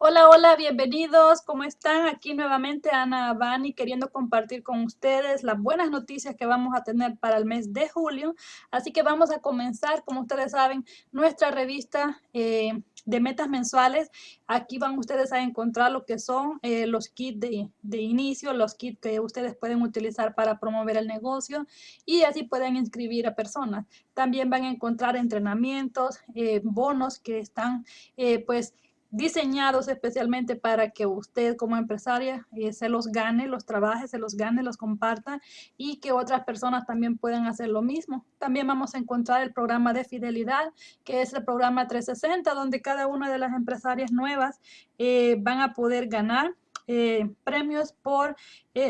Hola, hola, bienvenidos. ¿Cómo están? Aquí nuevamente Ana Bani queriendo compartir con ustedes las buenas noticias que vamos a tener para el mes de julio. Así que vamos a comenzar, como ustedes saben, nuestra revista eh, de metas mensuales. Aquí van ustedes a encontrar lo que son eh, los kits de, de, inicio, los kits que ustedes pueden utilizar para promover el negocio y así pueden inscribir a personas. También van a encontrar entrenamientos, eh, bonos que están pues diseñados especialmente para que usted como empresaria eh, se los gane, los trabaje, se los gane, los comparta y que otras personas también puedan hacer lo mismo. También vamos a encontrar el programa de fidelidad, que es el programa 360, donde cada una de las empresarias nuevas eh, van a poder ganar eh, premios por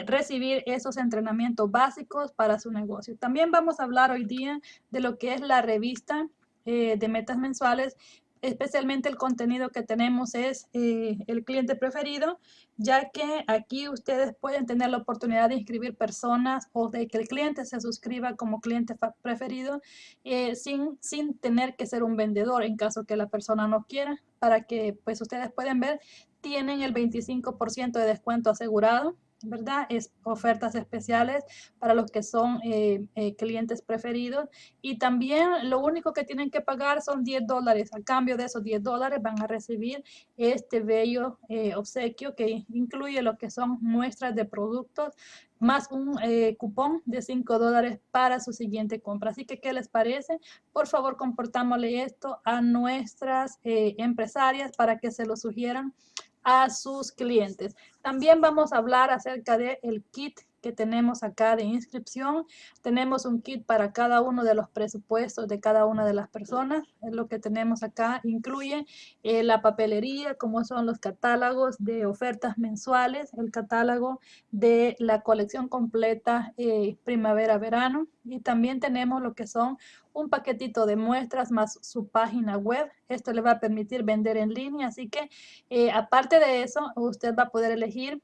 recibir esos entrenamientos básicos para su negocio. También vamos a hablar hoy día de lo que es la revista de metas mensuales especialmente el contenido que tenemos es eh, el cliente preferido, ya que aquí ustedes pueden tener la oportunidad de inscribir personas o de que el cliente se suscriba como cliente preferido eh, sin, sin tener que ser un vendedor en caso que la persona no quiera, para que pues ustedes pueden ver, tienen el 25% de descuento asegurado ¿verdad? Es ofertas especiales para los que son eh, eh, clientes preferidos. Y también lo único que tienen que pagar son 10 dólares. A cambio de esos 10 dólares van a recibir este bello eh, obsequio que incluye lo que son muestras de productos más un cupón de 5 dólares para su siguiente compra. Así que, ¿qué les parece? Por favor, comportámosle esto a nuestras empresarias para que se lo sugieran a sus clientes. También vamos a hablar acerca del el kit que tenemos acá de inscripción. Tenemos un kit para cada uno de los presupuestos de cada una de las personas. Lo que tenemos acá. Incluye eh, la papelería, como son los catálogos de ofertas mensuales, el catálogo de la colección completa eh, primavera-verano. Y también tenemos lo que son un paquetito de muestras más su página web. Esto le va a permitir vender en línea. Así que eh, aparte de eso, usted va a poder elegir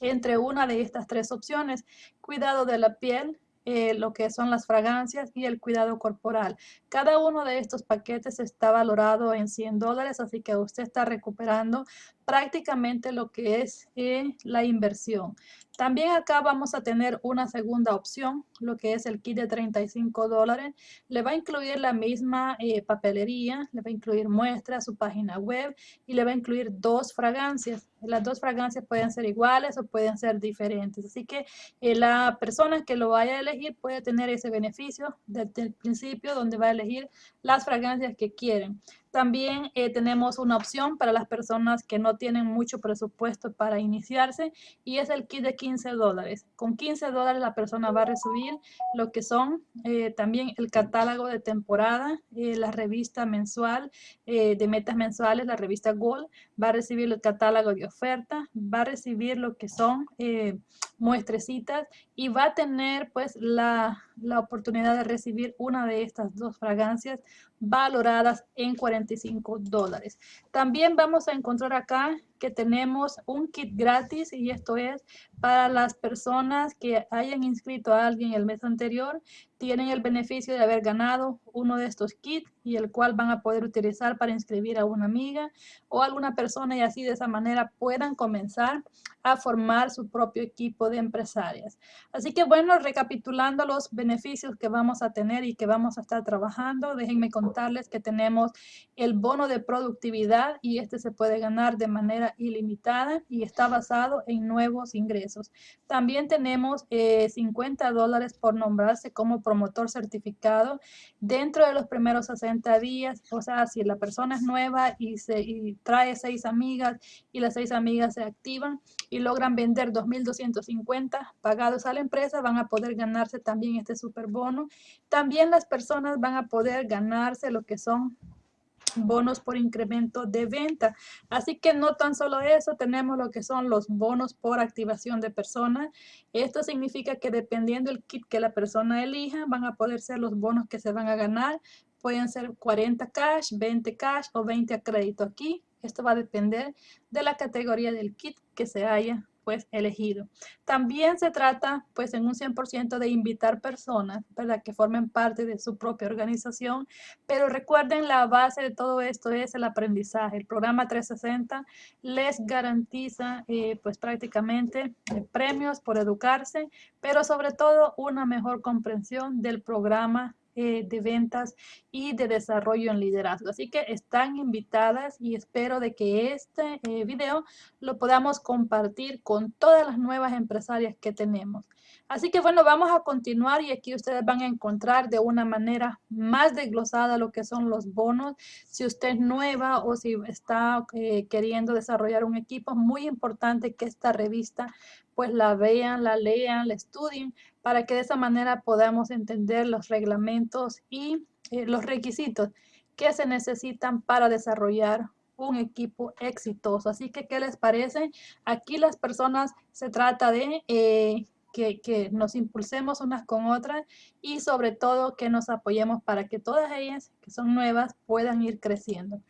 entre una de estas tres opciones. Cuidado de la piel, eh, lo que son las fragancias y el cuidado corporal. Cada uno de estos paquetes está valorado en 100 dólares, así que usted está recuperando prácticamente lo que es eh, la inversión. También acá vamos a tener una segunda opción, lo que es el kit de 35 dólares. Le va a incluir la misma eh, papelería, le va a incluir muestras, su página web y le va a incluir dos fragancias. Las dos fragancias pueden ser iguales o pueden ser diferentes. Así que eh, la persona que lo vaya a elegir puede tener ese beneficio desde el principio donde va a elegir las fragancias que quieren. También eh, tenemos una opción para las personas que no tienen mucho presupuesto para iniciarse y es el kit de 15 dólares. Con 15 dólares la persona va a recibir lo que son eh, también el catálogo de temporada, eh, la revista mensual de metas mensuales, la revista Gold, va a recibir el catálogo de oferta, va a recibir lo que son muestrecitas y va a tener pues la, la oportunidad de recibir una de estas dos fragancias valoradas en 45 dólares. También vamos a encontrar acá que tenemos un kit gratis y esto es para las personas que hayan inscrito a alguien el mes anterior, tienen el beneficio de haber ganado uno de estos kits y el cual van a poder utilizar para inscribir a una amiga o alguna persona y así de esa manera puedan comenzar a formar su propio equipo de empresarias. Así que bueno, recapitulando los beneficios que vamos a tener y que vamos a estar trabajando, déjenme contarles que tenemos el bono de productividad y este se puede ganar de manera ilimitada y está basado en nuevos ingresos. También tenemos 50 eh, dólares por nombrarse como promotor certificado dentro de los primeros 60 días. O sea, si la persona es nueva y, se, y trae seis amigas y las seis amigas se activan y logran vender 2.250 pagados a la empresa, van a poder ganarse también este super bono. También las personas van a poder ganarse lo que son bonos por incremento de venta. Así que no tan solo eso, tenemos lo que son los bonos por activación de personas. Esto significa que dependiendo del kit que la persona elija, van a poder ser los bonos que se van a ganar. Pueden ser 40 cash, 20 cash o 20 a crédito aquí. Esto va a depender de la categoría del kit que se haya pues elegido. También se trata pues en un 100% de invitar personas, ¿verdad? Que formen parte de su propia organización, pero recuerden la base de todo esto es el aprendizaje. El programa 360 les garantiza eh, pues prácticamente eh, premios por educarse, pero sobre todo una mejor comprensión del programa eh, de ventas y de desarrollo en liderazgo. Así que están invitadas y espero de que este eh, video lo podamos compartir con todas las nuevas empresarias que tenemos. Así que bueno, vamos a continuar y aquí ustedes van a encontrar de una manera más desglosada lo que son los bonos. Si usted es nueva o si está eh, queriendo desarrollar un equipo, muy importante que esta revista pues la vean, la lean, la estudien, para que de esa manera podamos entender los reglamentos y eh, los requisitos que se necesitan para desarrollar un equipo exitoso. Así que, ¿qué les parece? Aquí las personas se trata de eh, que, nos impulsemos unas con otras y sobre todo que nos apoyemos para que todas ellas que son nuevas puedan ir creciendo.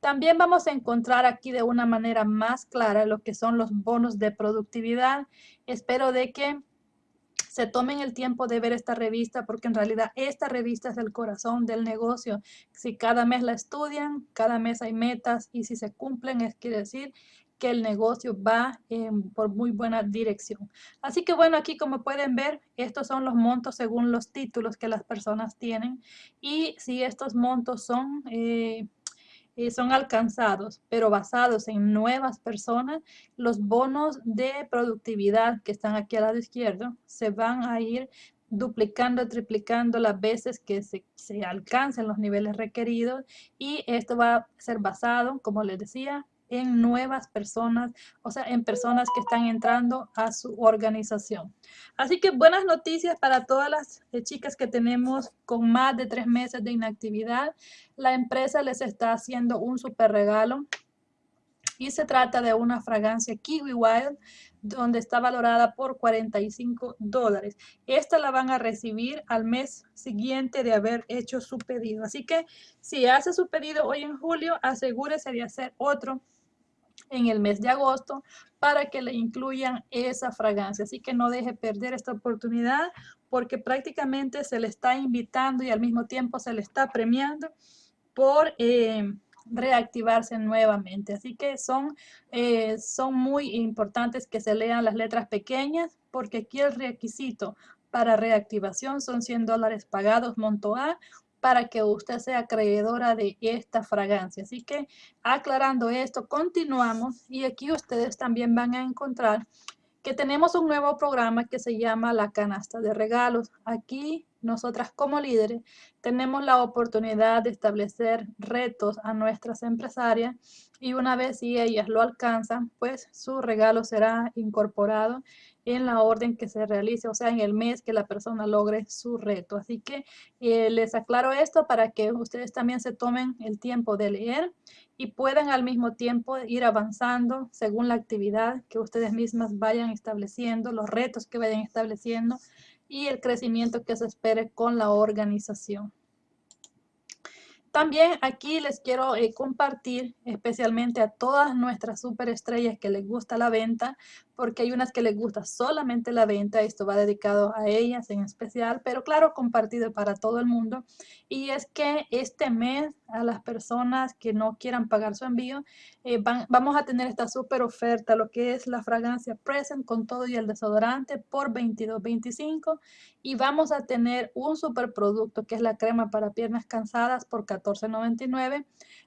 También vamos a encontrar aquí de una manera más clara lo que son los bonos de productividad. Espero de que se tomen el tiempo de ver esta revista porque en realidad esta revista es el corazón del negocio. Si cada mes la estudian, cada mes hay metas y si se cumplen, es quiere decir que el negocio va por muy buena dirección. Así que bueno, aquí como pueden ver, estos son los montos según los títulos que las personas tienen y si estos montos son... Eh, son alcanzados, pero basados en nuevas personas, los bonos de productividad que están aquí al lado izquierdo se van a ir duplicando, triplicando las veces que se, se alcancen los niveles requeridos y esto va a ser basado, como les decía, en nuevas personas, o sea, en personas que están entrando a su organización. Así que buenas noticias para todas las eh, chicas que tenemos con más de tres meses de inactividad. La empresa les está haciendo un super regalo y se trata de una fragancia Kiwi Wild donde está valorada por 45 dólares. Esta la van a recibir al mes siguiente de haber hecho su pedido. Así que si hace su pedido hoy en julio, asegúrese de hacer otro en el mes de agosto para que le incluyan esa fragancia. Así que no deje perder esta oportunidad porque prácticamente se le está invitando y al mismo tiempo se le está premiando por eh, reactivarse nuevamente. Así que son, eh, son muy importantes que se lean las letras pequeñas porque aquí el requisito para reactivación son 100 dólares pagados monto A para que usted sea acreedora de esta fragancia. Así que aclarando esto, continuamos y aquí ustedes también van a encontrar que tenemos un nuevo programa que se llama la canasta de regalos. Aquí nosotras como líderes tenemos la oportunidad de establecer retos a nuestras empresarias y una vez si ellas lo alcanzan, pues su regalo será incorporado en la orden que se realice, o sea, en el mes que la persona logre su reto. Así que eh, les aclaro esto para que ustedes también se tomen el tiempo de leer y puedan al mismo tiempo ir avanzando según la actividad que ustedes mismas vayan estableciendo, los retos que vayan estableciendo y el crecimiento que se espere con la organización. También aquí les quiero eh, compartir especialmente a todas nuestras superestrellas que les gusta la venta, porque hay unas que les gusta solamente la venta, esto va dedicado a ellas en especial, pero claro, compartido para todo el mundo. Y es que este mes a las personas que no quieran pagar su envío, eh, vamos a tener esta super oferta, lo que es la fragancia Present con todo y el desodorante por $22.25 y vamos a tener un super producto que es la crema para piernas cansadas por $14.99.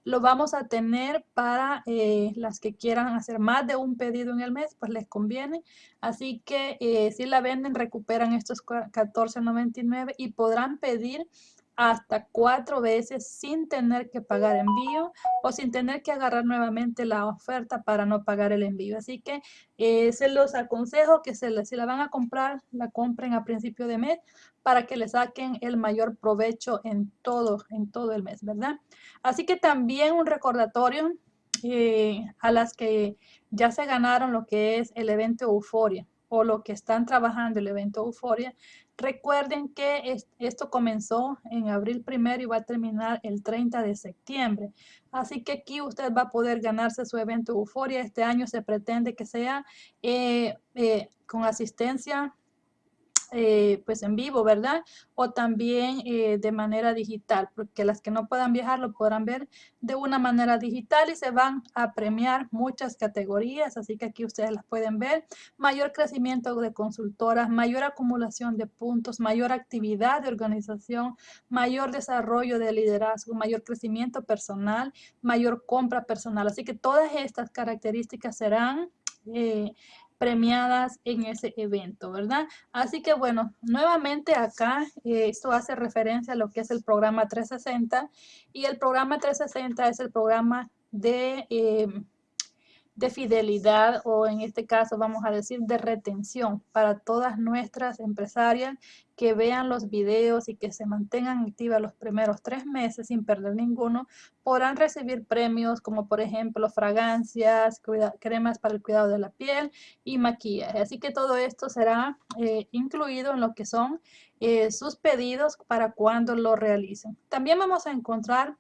Lo vamos a tener para eh, las que quieran hacer más de un pedido en el mes, pues les conviene. Así que eh, si la venden, recuperan estos $14.99 y podrán pedir hasta cuatro veces sin tener que pagar envío o sin tener que agarrar nuevamente la oferta para no pagar el envío. Así que eh, se los aconsejo que se si la van a comprar, la compren a principio de mes para que le saquen el mayor provecho en todo, en todo el mes, ¿verdad? Así que también un recordatorio eh, a las que ya se ganaron lo que es el evento Euforia. O lo que están trabajando el evento Euforia, recuerden que esto comenzó en abril primero y va a terminar el 30 de septiembre. Así que aquí usted va a poder ganarse su evento Euforia. Este año se pretende que sea eh, eh, con asistencia eh, pues en vivo, ¿verdad? O también eh, de manera digital, porque las que no puedan viajar lo podrán ver de una manera digital y se van a premiar muchas categorías, así que aquí ustedes las pueden ver. Mayor crecimiento de consultoras, mayor acumulación de puntos, mayor actividad de organización, mayor desarrollo de liderazgo, mayor crecimiento personal, mayor compra personal. Así que todas estas características serán eh, premiadas en ese evento, ¿verdad? Así que bueno, nuevamente acá eh, esto hace referencia a lo que es el programa 360 y el programa 360 es el programa de... Eh, de fidelidad o en este caso vamos a decir de retención para todas nuestras empresarias que vean los videos y que se mantengan activas los primeros tres meses sin perder ninguno, podrán recibir premios como por ejemplo fragancias, cremas para el cuidado de la piel y maquillaje. Así que todo esto será eh, incluido en lo que son eh, sus pedidos para cuando lo realicen. También vamos a encontrar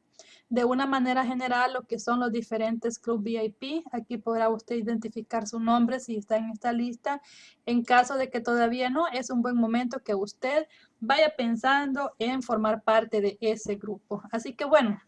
de una manera general lo que son los diferentes club VIP. Aquí podrá usted identificar su nombre si está en esta lista. En caso de que todavía no, es un buen momento que usted vaya pensando en formar parte de ese grupo. Así que bueno,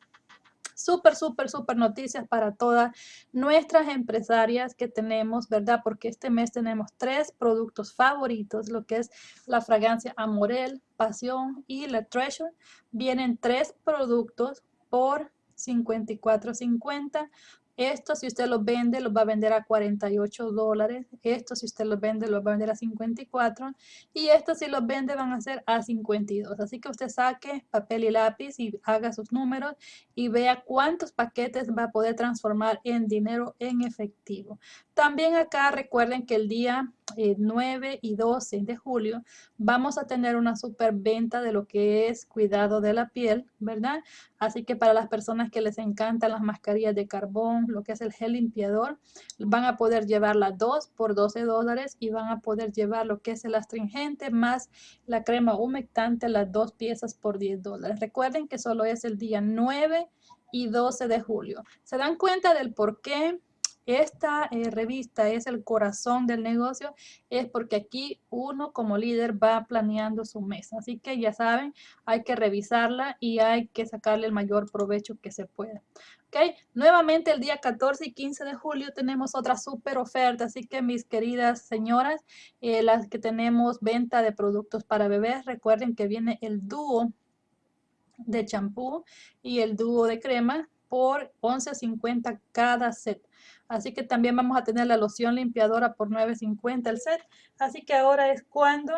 súper, súper, súper noticias para todas nuestras empresarias que tenemos, ¿verdad? Porque este mes tenemos tres productos favoritos, lo que es la fragancia Amorel, Pasión y la Treasure. Vienen tres productos por 54.50 esto si usted los vende, los va a vender a 48 dólares. Esto si usted los vende, los va a vender a 54. Y estos si los vende van a ser a 52. Así que usted saque papel y lápiz y haga sus números y vea cuántos paquetes va a poder transformar en dinero en efectivo. También acá recuerden que el día 9 eh, y 12 de julio vamos a tener una super venta de lo que es cuidado de la piel, ¿verdad? Así que para las personas que les encantan las mascarillas de carbón, lo que es el gel limpiador, van a poder llevar las dos por 12 dólares y van a poder llevar lo que es el astringente más la crema humectante, las dos piezas por 10 dólares. Recuerden que solo es el día 9 y 12 de julio. ¿Se dan cuenta del por qué? Esta eh, revista es el corazón del negocio, es porque aquí uno como líder va planeando su mes. Así que ya saben, hay que revisarla y hay que sacarle el mayor provecho que se pueda. ¿ok? Nuevamente el día 14 y 15 de julio tenemos otra super oferta, así que mis queridas señoras, eh, las que tenemos venta de productos para bebés, recuerden que viene el dúo de champú y el dúo de crema por 11.50 cada set. Así que también vamos a tener la loción limpiadora por 9.50 el set. Así que ahora es cuando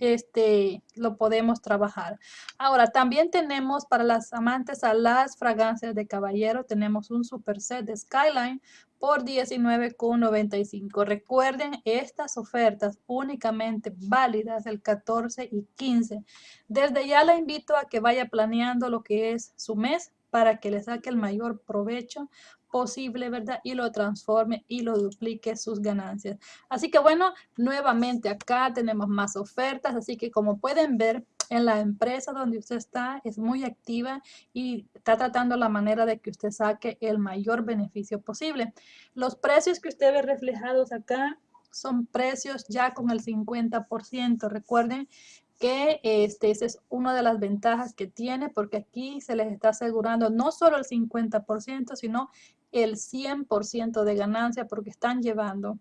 este, lo podemos trabajar. Ahora, también tenemos para las amantes a las fragancias de caballero, tenemos un super set de Skyline por $19.95. Recuerden estas ofertas únicamente válidas el 14 y 15. Desde ya la invito a que vaya planeando lo que es su mes para que le saque el mayor provecho posible, ¿verdad? Y lo transforme y lo duplique sus ganancias. Así que bueno, nuevamente acá tenemos más ofertas, así que como pueden ver, en la empresa donde usted está es muy activa y está tratando la manera de que usted saque el mayor beneficio posible. Los precios que usted ve reflejados acá son precios ya con el 50%. Recuerden que este, esa es una de las ventajas que tiene porque aquí se les está asegurando no solo el 50%, sino el 100% de ganancia porque están llevando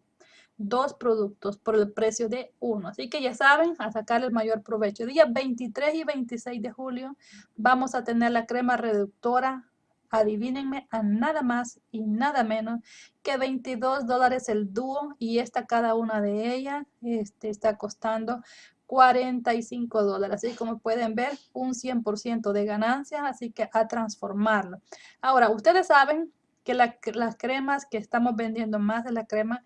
dos productos por el precio de uno. Así que ya saben, a sacar el mayor provecho. Día 23 y 26 de julio vamos a tener la crema reductora adivínenme a nada más y nada menos que 22 dólares el dúo y esta cada una de ellas este, está costando 45 dólares. Así como pueden ver, un 100% de ganancias, así que a transformarlo. Ahora, ustedes saben que las cremas que estamos vendiendo más de la crema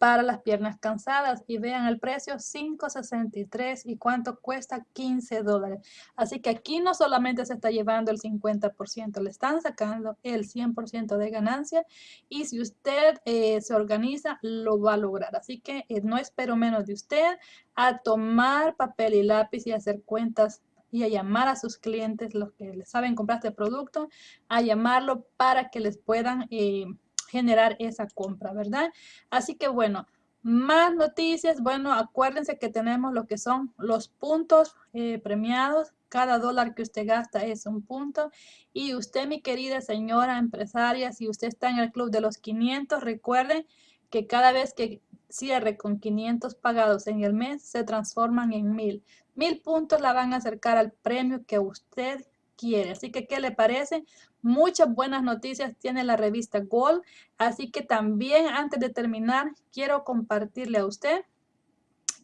para las piernas cansadas y vean el precio 5.63 y cuánto cuesta 15 dólares. Así que aquí no solamente se está llevando el 50%, le están sacando el 100% de ganancia y si usted eh, se organiza lo va a lograr. Así que eh, no espero menos de usted a tomar papel y lápiz y hacer cuentas y a llamar a sus clientes, los que saben comprar este producto, a llamarlo para que les puedan... Eh, generar esa compra, ¿verdad? Así que bueno, más noticias. Bueno, acuérdense que tenemos lo que son los puntos eh, premiados. Cada dólar que usted gasta es un punto. Y usted, mi querida señora empresaria, si usted está en el club de los 500, recuerden que cada vez que cierre con 500 pagados en el mes, se transforman en 1000. 1000 puntos la van a acercar al premio que usted quiere. Así que, ¿qué le parece? Muchas buenas noticias tiene la revista Gold. Así que también, antes de terminar, quiero compartirle a usted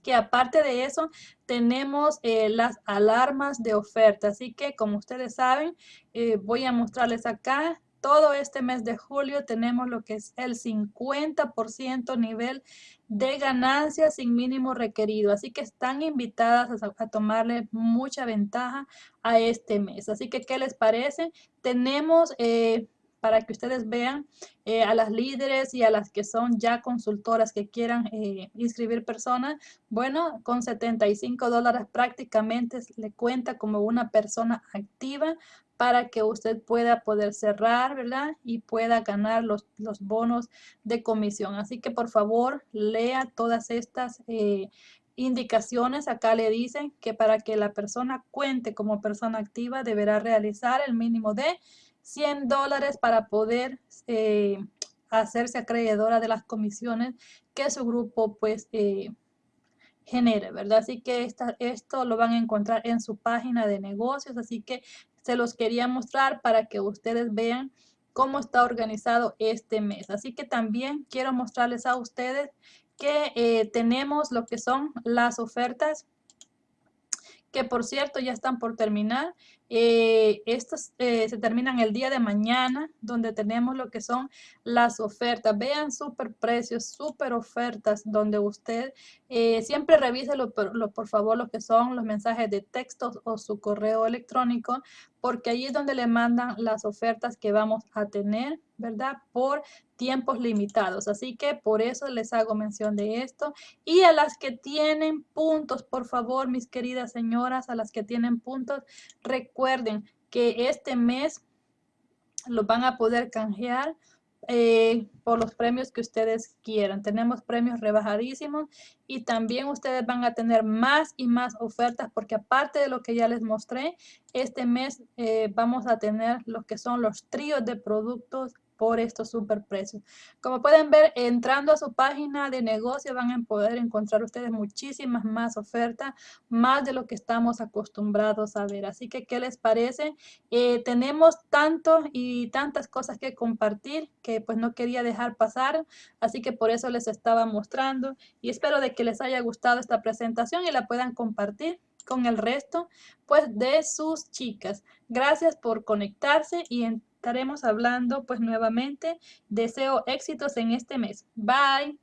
que aparte de eso tenemos eh, las alarmas de oferta. Así que como ustedes saben, eh, voy a mostrarles acá todo este mes de julio tenemos lo que es el 50% nivel de ganancias sin mínimo requerido. Así que están invitadas a, tomarle mucha ventaja a este mes. Así que, ¿qué les parece? Tenemos... Eh, para que ustedes vean eh, a las líderes y a las que son ya consultoras que quieran eh, inscribir personas, bueno, con 75 dólares prácticamente le cuenta como una persona activa para que usted pueda poder cerrar, ¿verdad? Y pueda ganar los, los bonos de comisión. Así que por favor, lea todas estas eh, indicaciones. Acá le dicen que para que la persona cuente como persona activa deberá realizar el mínimo de 100 dólares para poder eh, hacerse acreedora de las comisiones que su grupo pues eh, genere, ¿verdad? Así que esta, esto lo van a encontrar en su página de negocios, así que se los quería mostrar para que ustedes vean cómo está organizado este mes. Así que también quiero mostrarles a ustedes que eh, tenemos lo que son las ofertas que por cierto ya están por terminar. Eh, estos eh, se terminan el día de mañana, donde tenemos lo que son las ofertas. Vean super precios, super ofertas, donde usted eh, siempre revise lo, por favor lo que son los mensajes de texto o su correo electrónico, porque ahí es donde le mandan las ofertas que vamos a tener, ¿verdad? Por tiempos limitados. Así que por eso les hago mención de esto. Y a las que tienen puntos, por favor, mis queridas señoras, a las que tienen puntos, recuerden que este mes lo van a poder canjear eh, por los premios que ustedes quieran. Tenemos premios rebajadísimos y también ustedes van a tener más y más ofertas porque aparte de lo que ya les mostré, este mes eh, vamos a tener lo que son los tríos de productos por estos super precios. Como pueden ver, entrando a su página de negocio van a poder encontrar ustedes muchísimas más ofertas, más de lo que estamos acostumbrados a ver. Así que, ¿qué les parece? Eh, tenemos tanto y tantas cosas que compartir que pues no quería dejar pasar, así que por eso les estaba mostrando y espero de que les haya gustado esta presentación y la puedan compartir con el resto pues de sus chicas. Gracias por conectarse y en estaremos hablando pues nuevamente. Deseo éxitos en este mes. Bye.